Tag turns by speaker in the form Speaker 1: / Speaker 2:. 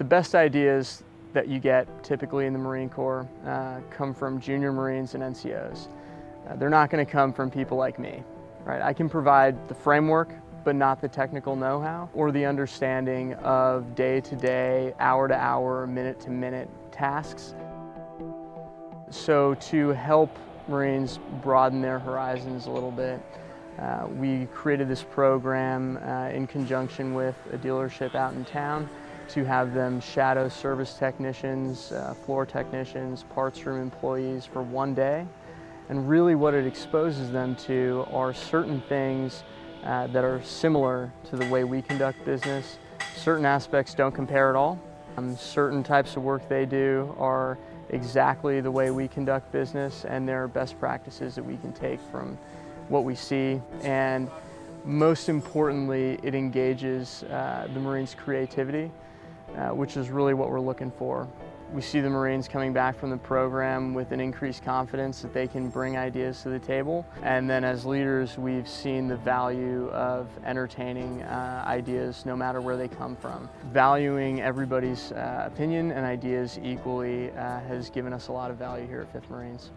Speaker 1: The best ideas that you get typically in the Marine Corps uh, come from junior Marines and NCOs. Uh, they're not going to come from people like me. Right? I can provide the framework, but not the technical know-how or the understanding of day-to-day, hour-to-hour, minute-to-minute tasks. So to help Marines broaden their horizons a little bit, uh, we created this program uh, in conjunction with a dealership out in town to have them shadow service technicians, uh, floor technicians, parts room employees for one day. And really what it exposes them to are certain things uh, that are similar to the way we conduct business. Certain aspects don't compare at all. Um, certain types of work they do are exactly the way we conduct business and there are best practices that we can take from what we see. And most importantly, it engages uh, the Marines' creativity uh, which is really what we're looking for. We see the Marines coming back from the program with an increased confidence that they can bring ideas to the table. And then as leaders, we've seen the value of entertaining uh, ideas no matter where they come from. Valuing everybody's uh, opinion and ideas equally uh, has given us a lot of value here at 5th Marines.